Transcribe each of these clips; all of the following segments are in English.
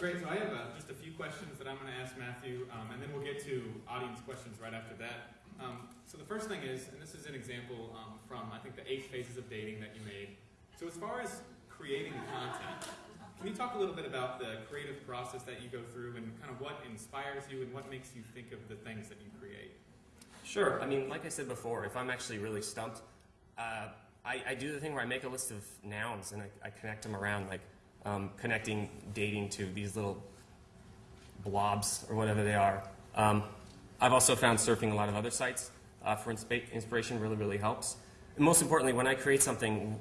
Great, so I have uh, just a few questions that I'm going to ask Matthew, um, and then we'll get to audience questions right after that. Um, so the first thing is, and this is an example um, from, I think, the eight phases of dating that you made. So as far as creating content, can you talk a little bit about the creative process that you go through and kind of what inspires you and what makes you think of the things that you create? Sure. I mean, like I said before, if I'm actually really stumped, uh, I, I, do the thing where I make a list of nouns and I, I connect them around, like um, connecting dating to these little blobs or whatever they are. Um, I've also found surfing a lot of other sites uh, for insp inspiration really, really helps. And most importantly, when I create something,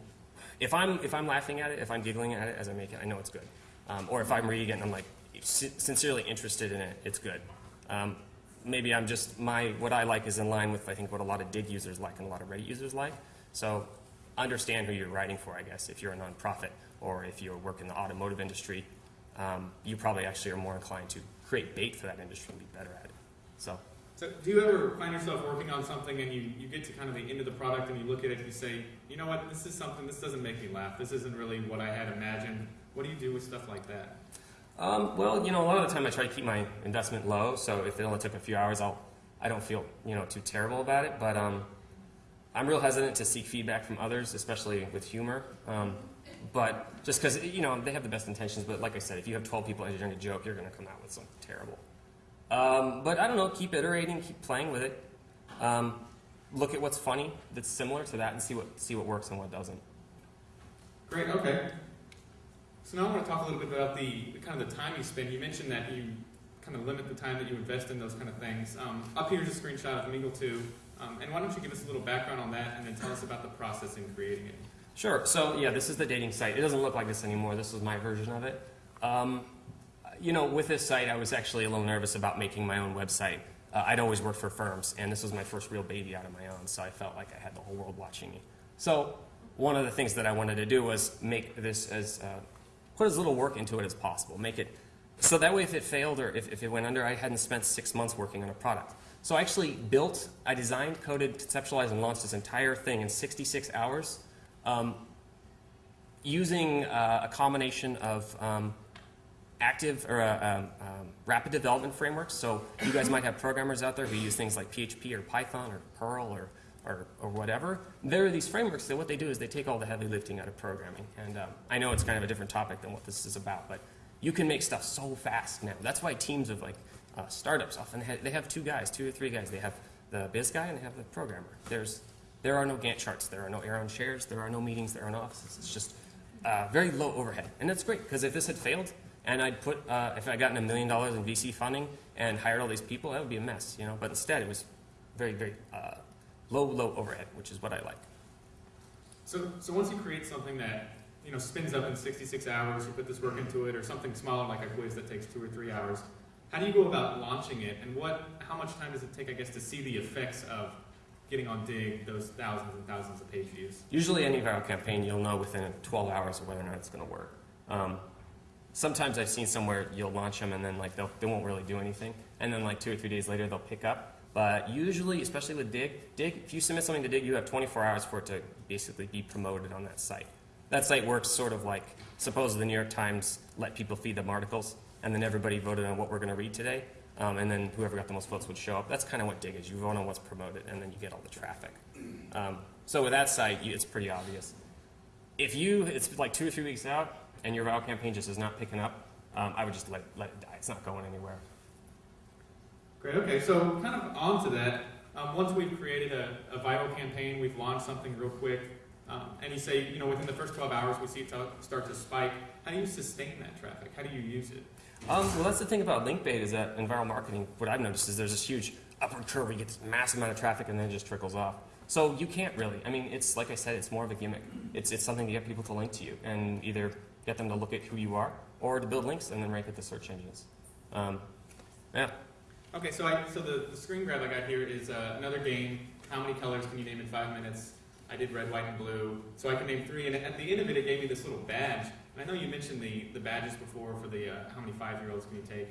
if I'm, if I'm laughing at it, if I'm giggling at it as I make it, I know it's good. Um, or if I'm reading it and I'm like sincerely interested in it, it's good. Um, maybe I'm just, my, what I like is in line with, I think, what a lot of Digg users like and a lot of Reddit users like. So understand who you're writing for, I guess, if you're a nonprofit or if you work in the automotive industry, um, you probably actually are more inclined to create bait for that industry and be better at it. So. So do you ever find yourself working on something and you, you get to kind of the end of the product and you look at it and you say, you know what, this is something, this doesn't make me laugh. This isn't really what I had imagined. What do you do with stuff like that? Um, well, you know, a lot of the time I try to keep my investment low. So if it only took a few hours, I'll, I don't feel, you know, too terrible about it. But um, I'm real hesitant to seek feedback from others, especially with humor. Um, but just because, you know, they have the best intentions, but like I said, if you have 12 people engineering a joke, you're going to come out with something terrible. Um, but I don't know, keep iterating, keep playing with it. Um, look at what's funny that's similar to that and see what, see what works and what doesn't. Great, okay. So now I want to talk a little bit about the, the kind of the time you spend. You mentioned that you kind of limit the time that you invest in those kind of things. Um, up here's a screenshot of Mingle 2. Um, and why don't you give us a little background on that and then tell us about the process in creating it? Sure. So yeah, this is the dating site. It doesn't look like this anymore. This is my version of it. Um, you know, with this site, I was actually a little nervous about making my own website. Uh, I'd always worked for firms, and this was my first real baby out of my own, so I felt like I had the whole world watching me. So one of the things that I wanted to do was make this as, uh, put as little work into it as possible. Make it, so that way if it failed or if, if it went under, I hadn't spent six months working on a product. So I actually built, I designed, coded, conceptualized, and launched this entire thing in 66 hours um, using uh, a combination of um, active or uh, um, um, rapid development frameworks. So you guys might have programmers out there who use things like PHP or Python or Perl or, or, or whatever. There are these frameworks that what they do is they take all the heavy lifting out of programming. And um, I know it's kind of a different topic than what this is about, but you can make stuff so fast now. That's why teams of like uh, startups often ha they have two guys, two or three guys. They have the biz guy and they have the programmer. There's there are no Gantt charts. There are no Aeron chairs. There are no meetings. There are no offices. It's just uh, very low overhead. And that's great because if this had failed and I'd put, uh, if I'd gotten a million dollars in VC funding and hired all these people, that would be a mess, you know. But instead, it was very, very uh, low, low overhead, which is what I like. So, so once you create something that you know spins up in 66 hours, you put this work into it, or something smaller like a quiz that takes two or three hours, how do you go about launching it, and what, how much time does it take, I guess, to see the effects of getting on Digg those thousands and thousands of page views? Usually any viral campaign, you'll know within 12 hours of whether or not it's going to work. Um, sometimes I've seen somewhere you'll launch them and then like they'll, they won't really do anything. And then like two or three days later, they'll pick up. But usually, especially with Dig, Digg, if you submit something to Digg, you have 24 hours for it to basically be promoted on that site. That site works sort of like, suppose the New York Times let people feed them articles, and then everybody voted on what we're going to read today. Um, and then whoever got the most votes would show up. That's kind of what Digg is. You vote on what's promoted, and then you get all the traffic. Um, so with that site, it's pretty obvious. If you, it's like two or three weeks out, and your viral campaign just is not picking up, um, I would just let, let it die. It's not going anywhere. Great. Okay. So kind of on to that. Um, once we've created a, a, viral campaign, we've launched something real quick, um, and you say, you know, within the first 12 hours, we see it start to spike. How do you sustain that traffic? How do you use it? Um, well, that's the thing about link bait is that in viral marketing, what I've noticed is there's this huge upward curve where you get this massive amount of traffic and then it just trickles off. So you can't really. I mean, it's like I said, it's more of a gimmick. It's, it's something to get people to link to you and either get them to look at who you are or to build links and then rank at the search engines. Um, yeah. Okay, so I, so the, the screen grab I got here is uh, another game. How many colors can you name in five minutes? I did red, white, and blue. So I can name three, and at the end of it, it gave me this little badge And I know you mentioned the, the badges before for the uh, how many five-year-olds can you take.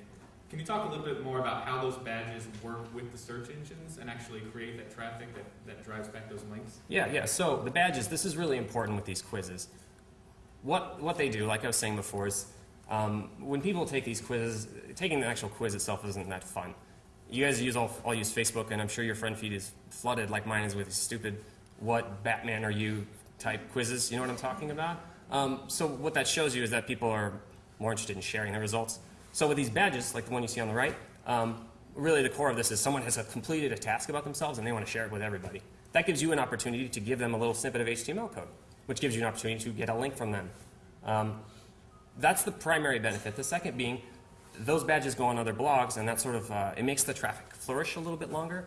Can you talk a little bit more about how those badges work with the search engines and actually create that traffic that, that drives back those links? Yeah, yeah. So the badges, this is really important with these quizzes. What, what they do, like I was saying before, is Um, when people take these quizzes, taking the actual quiz itself isn't that fun. You guys use all, all use Facebook, and I'm sure your friend feed is flooded like mine is with stupid "What Batman are you?" type quizzes. You know what I'm talking about? Um, so what that shows you is that people are more interested in sharing their results. So with these badges, like the one you see on the right, um, really the core of this is someone has a completed a task about themselves and they want to share it with everybody. That gives you an opportunity to give them a little snippet of HTML code, which gives you an opportunity to get a link from them. Um, that's the primary benefit. The second being, those badges go on other blogs, and that sort of uh, it makes the traffic flourish a little bit longer.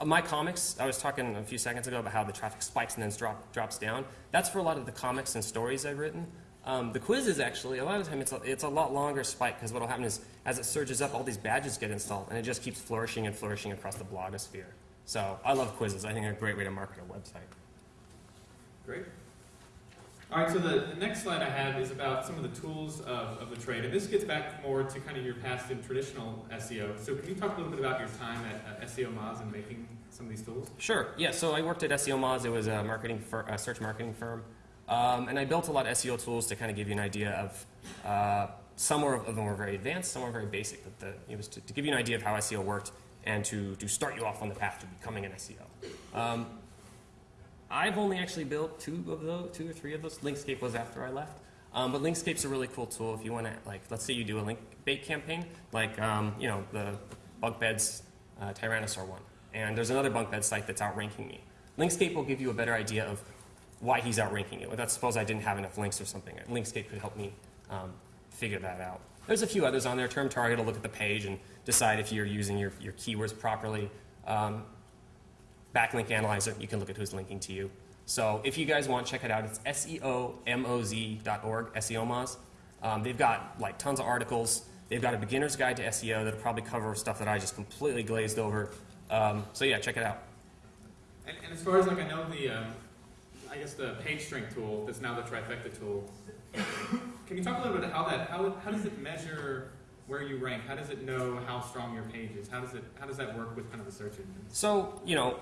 Uh, my comics, I was talking a few seconds ago about how the traffic spikes and then drop, drops down. That's for a lot of the comics and stories I've written. Um, the quizzes, actually a lot of the time it's a, it's a lot longer spike because what will happen is as it surges up, all these badges get installed, and it just keeps flourishing and flourishing across the blogosphere. So I love quizzes. I think they're a great way to market a website. Great. All right, so the, next slide I have is about some of the tools of, of the trade, and this gets back more to kind of your past in traditional SEO. So can you talk a little bit about your time at uh, SEO Moz and making some of these tools? Sure. Yeah. So I worked at SEO Moz. It was a marketing fir- a search marketing firm, um, and I built a lot of SEO tools to kind of give you an idea of. Uh, some were, of them were very advanced, some were very basic. But the, it was to, to give you an idea of how SEO worked and to, to start you off on the path to becoming an SEO. Um, I've only actually built two of those, two or three of those. Linkscape was after I left. Um, but Linkscape's a really cool tool if you want to, like, let's say you do a link bait campaign, like, um, you know, the bunk beds uh, Tyrannosaur one. And there's another bunk bed site that's outranking me. Linkscape will give you a better idea of why he's outranking you. Let's suppose I didn't have enough links or something. Linkscape could help me um, figure that out. There's a few others on there. Term Target will look at the page and decide if you're using your, your keywords properly. Um, Backlink Analyzer, you can look at who's linking to you. So if you guys want, to check it out. It's seomoz.org, SEOmoz. Um, they've got like tons of articles. They've got a beginner's guide to SEO that'll probably cover stuff that I just completely glazed over. Um, so yeah, check it out. And, and as far as like I know the, um, I guess the page strength tool that's now the trifecta tool. Can you talk a little bit about how that how, how does it measure where you rank? How does it know how strong your page is? How does it how does that work with kind of the search engine? So, you know,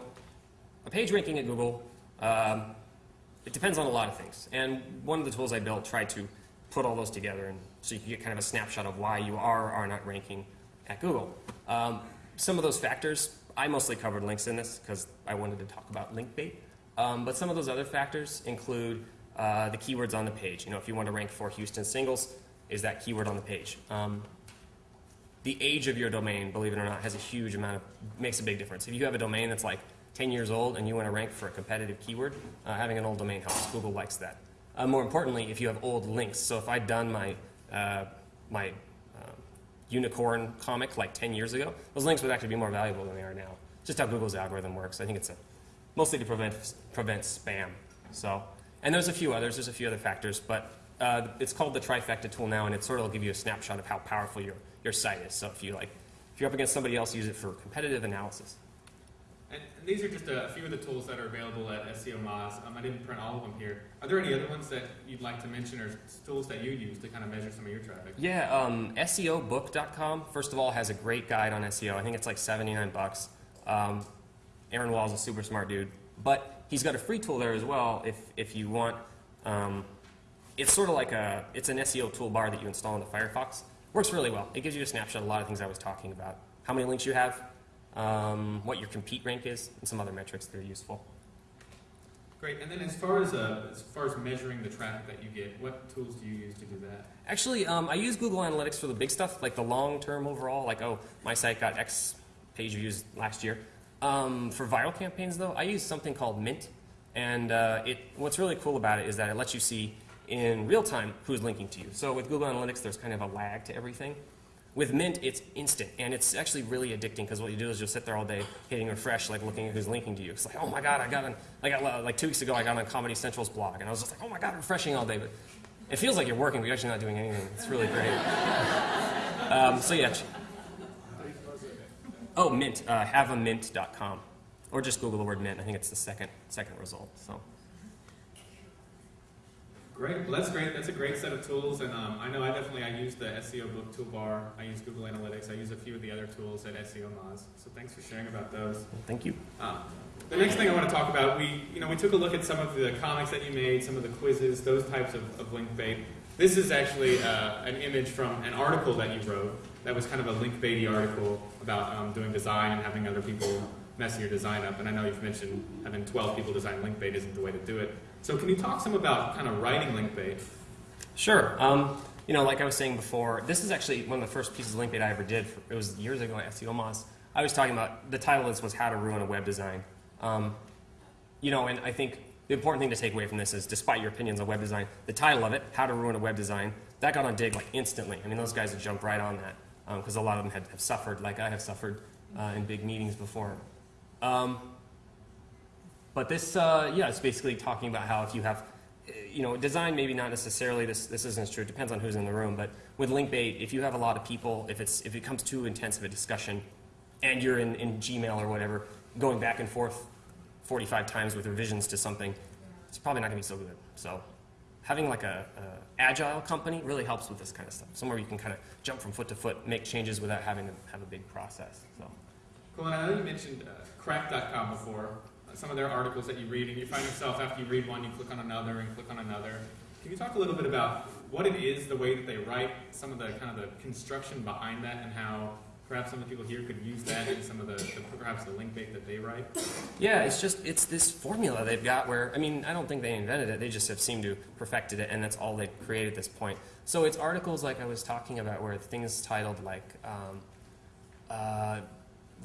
a page ranking at Google, um, it depends on a lot of things. And one of the tools I built tried to put all those together and so you can get kind of a snapshot of why you are or are not ranking at Google. Um, some of those factors, I mostly covered links in this because I wanted to talk about link bait. Um, but some of those other factors include uh, the keywords on the page. You know, if you want to rank for Houston singles, is that keyword on the page? Um, the age of your domain, believe it or not, has a huge amount of makes a big difference. If you have a domain that's like 10 years old and you want to rank for a competitive keyword, uh, having an old domain helps. Google likes that. Uh, more importantly, if you have old links, so if I'd done my uh, my uh, unicorn comic like 10 years ago, those links would actually be more valuable than they are now. Just how Google's algorithm works. I think it's a, mostly to prevent prevent spam. So, and there's a few others. There's a few other factors, but uh, it's called the trifecta tool now, and it sort of will give you a snapshot of how powerful your your site is. So if you like, if you're up against somebody else, use it for competitive analysis. And, these are just a, few of the tools that are available at SEO Moz. Um, I didn't print all of them here. Are there any other ones that you'd like to mention or tools that you use to kind of measure some of your traffic? Yeah, um, SEObook.com, first of all, has a great guide on SEO. I think it's like 79 bucks. Um, Aaron Wall's a super smart dude. But he's got a free tool there as well if, if you want. Um, it's sort of like a, it's an SEO toolbar that you install into Firefox. Works really well. It gives you a snapshot of a lot of things I was talking about. How many links you have, um, what your compete rank is, and some other metrics that are useful. Great. And then as far as uh, as far as measuring the traffic that you get, what tools do you use to do that? Actually, um, I use Google Analytics for the big stuff, like the long term overall, like, oh, my site got X page views last year. Um, for viral campaigns, though, I use something called Mint. And uh, it, what's really cool about it is that it lets you see in real time who's linking to you. So with Google Analytics, there's kind of a lag to everything. With Mint, it's instant, and it's actually really addicting because what you do is you'll sit there all day hitting refresh, like looking at who's linking to you. It's like, oh my god, I got on, like, I, like two weeks ago, I got on Comedy Central's blog, and I was just like, oh my god, refreshing all day. But it feels like you're working, but you're actually not doing anything. It's really great. um, so yeah. Oh, Mint, uh, haveamint.com, or just Google the word Mint. I think it's the second second result. So. Great. Well, that's great. That's a great set of tools. And um, I know I definitely I use the SEO book toolbar. I use Google Analytics. I use a few of the other tools at SEO Moz. So thanks for sharing about those. Thank you. Um, the next thing I want to talk about, we you know we took a look at some of the comics that you made, some of the quizzes, those types of, of link bait. This is actually uh, an image from an article that you wrote. That was kind of a link baity article about um, doing design and having other people mess your design up. And I know you've mentioned having 12 people design link bait isn't the way to do it. So can you talk some about kind of writing link bait? Sure. Um, you know, like I was saying before, this is actually one of the first pieces of link bait I ever did. For, It was years ago at SEO Moz. I was talking about the title of this was How to Ruin a Web Design. Um, you know, and I think the important thing to take away from this is, despite your opinions on web design, the title of it, How to Ruin a Web Design, that got on Digg like instantly. I mean, those guys have jumped right on that because a lot of them had, have suffered, like I have suffered uh, in big meetings before. Um, but this, uh, yeah, it's basically talking about how if you have, you know, design maybe not necessarily this. This isn't true. It depends on who's in the room. But with Linkbait, if you have a lot of people, if it's if it comes too intense of a discussion, and you're in, in Gmail or whatever, going back and forth 45 times with revisions to something, it's probably not going to be so good. So having like a, agile company really helps with this kind of stuff. Somewhere you can kind of jump from foot to foot, make changes without having to have a big process. So. Cool, and I know you mentioned uh, Cracked.com before, some of their articles that you read, and you find yourself after you read one, you click on another and click on another. Can you talk a little bit about what it is, the way that they write, some of the kind of the construction behind that, and how perhaps some of the people here could use that in some of the, the perhaps the link bait that they write? Yeah, it's just it's this formula they've got where I mean I don't think they invented it. They just have seemed to perfected it, and that's all they've created at this point. So it's articles like I was talking about where things titled like um, uh,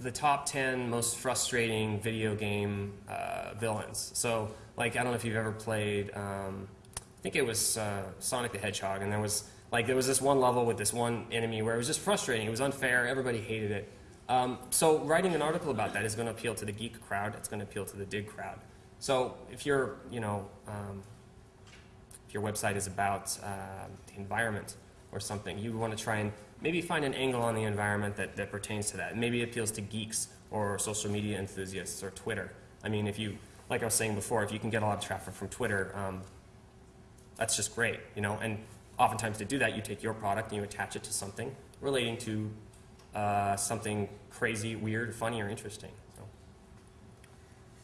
the top ten most frustrating video game uh, villains. So like I don't know if you've ever played. Um, I think it was uh, Sonic the Hedgehog, and there was like there was this one level with this one enemy where it was just frustrating. It was unfair. Everybody hated it. Um, so writing an article about that is going to appeal to the geek crowd. It's going to appeal to the Digg crowd. So if you're, you know, um, if your website is about uh, the environment or something, you want to try and maybe find an angle on the environment that, that pertains to that. Maybe it appeals to geeks or social media enthusiasts or Twitter. I mean, if you, like I was saying before, if you can get a lot of traffic from Twitter, um, that's just great, you know. And oftentimes to do that, you take your product and you attach it to something relating to uh, something crazy, weird, funny, or interesting. So.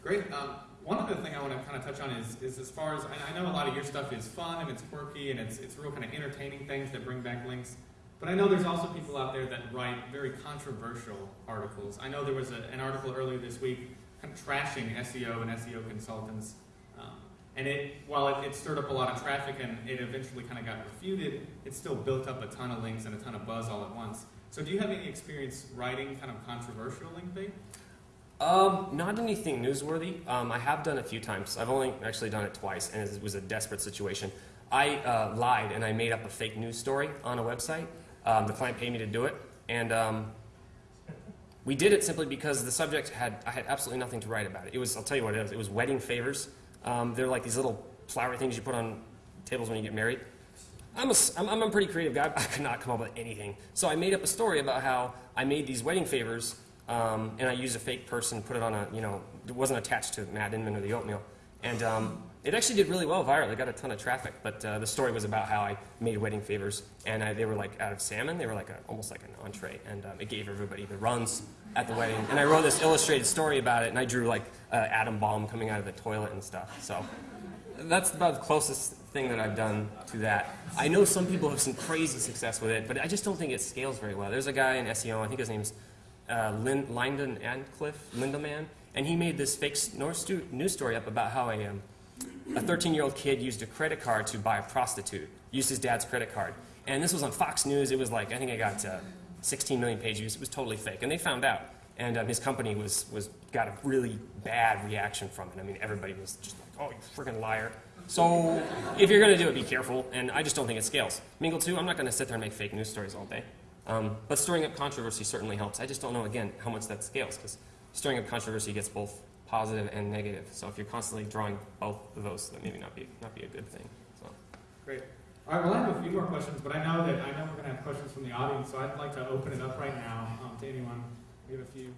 Great. Um, one other thing I want to kind of touch on is, is as far as, I know a lot of your stuff is fun and it's quirky and it's, it's real kind of entertaining things that bring back links. But I know there's also people out there that write very controversial articles. I know there was a, an article earlier this week kind of trashing SEO and SEO consultants. Um, and it, while it, it stirred up a lot of traffic and it eventually kind of got refuted, it still built up a ton of links and a ton of buzz all at once. So do you have any experience writing kind of controversial link bait? Um, not anything newsworthy. Um, I have done a few times. I've only actually done it twice, and it was a desperate situation. I uh, lied and I made up a fake news story on a website. Um, the client paid me to do it, and um, we did it simply because the subject had I had absolutely nothing to write about it. It was I'll tell you what it is. It was wedding favors. Um, they're like these little flowery things you put on tables when you get married. I'm a, I'm a pretty creative guy. I could not come up with anything. So I made up a story about how I made these wedding favors, um, and I used a fake person, put it on a, you know, it wasn't attached to Matt Inman or the oatmeal. And um, it actually did really well viral. It got a ton of traffic. But uh, the story was about how I made wedding favors, and I, they were like out of salmon. They were like a, almost like an entree, and um, it gave everybody the runs at the wedding. And I wrote this illustrated story about it, and I drew like uh, atom bomb coming out of the toilet and stuff. So that's about the closest thing that I've done to that. I know some people have some crazy success with it, but I just don't think it scales very well. There's a guy in SEO, I think his name's uh, Lin- Lyndon Antcliff, Lindemann, and he made this fake news story up about how a, um, a 13 year old kid used a credit card to buy a prostitute, used his dad's credit card. And this was on Fox News. It was like, I think it got uh, 16 million page views. It was totally fake. And they found out. And um, his company was, was got a really bad reaction from it. I mean, everybody was just like, oh, you freaking liar. So if you're going to do it, be careful. And I just don't think it scales. Mingle 2, I'm not going to sit there and make fake news stories all day. Um, but stirring up controversy certainly helps. I just don't know, again, how much that scales. Because stirring up controversy gets both positive and negative. So if you're constantly drawing both of those, that maybe not be, not be a good thing. So. Great. All right, well, I have a few more questions, but I know that I know we're going to have questions from the audience, so I'd like to open it up right now um, to anyone. We have a few.